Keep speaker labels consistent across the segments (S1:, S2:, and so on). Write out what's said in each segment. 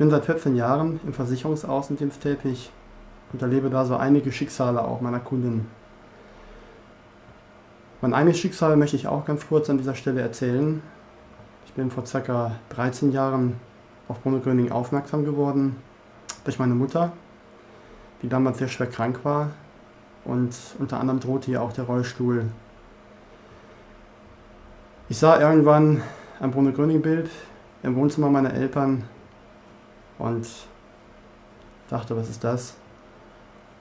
S1: bin seit 14 Jahren im Versicherungsaußendienst tätig und erlebe da so einige Schicksale auch meiner Kunden. Mein eigenes Schicksal möchte ich auch ganz kurz an dieser Stelle erzählen. Ich bin vor ca. 13 Jahren auf Bruno Gröning aufmerksam geworden durch meine Mutter, die damals sehr schwer krank war und unter anderem drohte ihr auch der Rollstuhl. Ich sah irgendwann ein Bruno Gröning Bild im Wohnzimmer meiner Eltern und dachte, was ist das?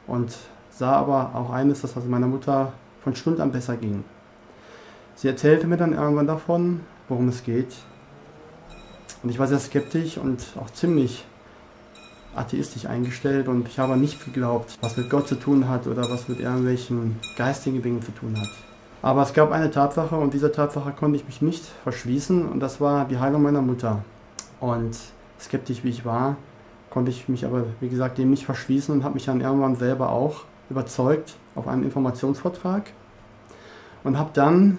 S1: Und sah aber auch eines, dass es meiner Mutter von Stund an besser ging. Sie erzählte mir dann irgendwann davon, worum es geht. Und ich war sehr skeptisch und auch ziemlich atheistisch eingestellt und ich habe nicht geglaubt, was mit Gott zu tun hat oder was mit irgendwelchen geistigen Dingen zu tun hat. Aber es gab eine Tatsache und dieser Tatsache konnte ich mich nicht verschließen und das war die Heilung meiner Mutter. Und skeptisch wie ich war, konnte ich mich aber, wie gesagt, dem nicht verschließen und habe mich dann irgendwann selber auch überzeugt auf einen Informationsvortrag und habe dann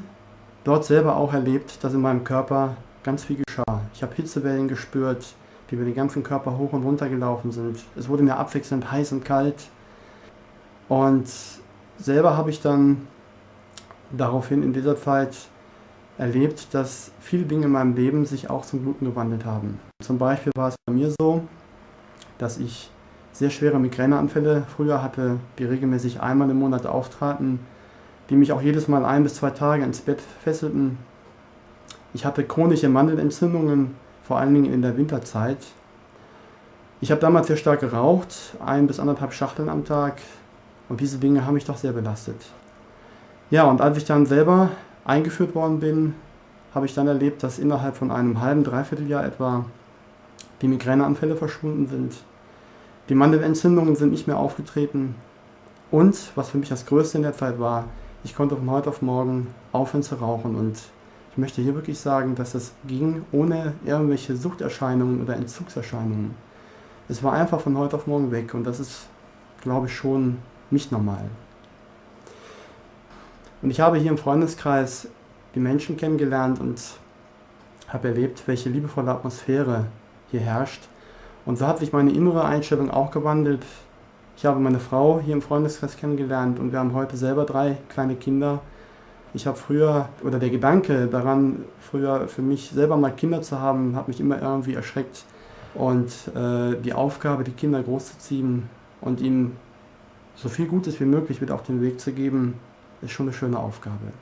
S1: dort selber auch erlebt, dass in meinem Körper ganz viel geschah. Ich habe Hitzewellen gespürt, die über den ganzen Körper hoch und runter gelaufen sind. Es wurde mir abwechselnd heiß und kalt. Und selber habe ich dann daraufhin in dieser Zeit erlebt, dass viele Dinge in meinem Leben sich auch zum Guten gewandelt haben. Zum Beispiel war es bei mir so, dass ich sehr schwere Migräneanfälle früher hatte, die regelmäßig einmal im Monat auftraten, die mich auch jedes Mal ein bis zwei Tage ins Bett fesselten. Ich hatte chronische Mandelentzündungen, vor allen Dingen in der Winterzeit. Ich habe damals sehr stark geraucht, ein bis anderthalb Schachteln am Tag und diese Dinge haben mich doch sehr belastet. Ja, und als ich dann selber eingeführt worden bin, habe ich dann erlebt, dass innerhalb von einem halben, dreiviertel Jahr etwa die Migräneanfälle verschwunden sind. Die Mandelentzündungen sind nicht mehr aufgetreten. Und, was für mich das Größte in der Zeit war, ich konnte von heute auf morgen aufhören zu rauchen. Und ich möchte hier wirklich sagen, dass das ging ohne irgendwelche Suchterscheinungen oder Entzugserscheinungen. Es war einfach von heute auf morgen weg und das ist, glaube ich, schon nicht normal. Und ich habe hier im Freundeskreis die Menschen kennengelernt und habe erlebt, welche liebevolle Atmosphäre hier herrscht. Und so hat sich meine innere Einstellung auch gewandelt. Ich habe meine Frau hier im Freundeskreis kennengelernt und wir haben heute selber drei kleine Kinder. Ich habe früher, oder der Gedanke daran, früher für mich selber mal Kinder zu haben, hat mich immer irgendwie erschreckt. Und äh, die Aufgabe, die Kinder großzuziehen und ihnen so viel Gutes wie möglich mit auf den Weg zu geben, ist schon eine schöne Aufgabe.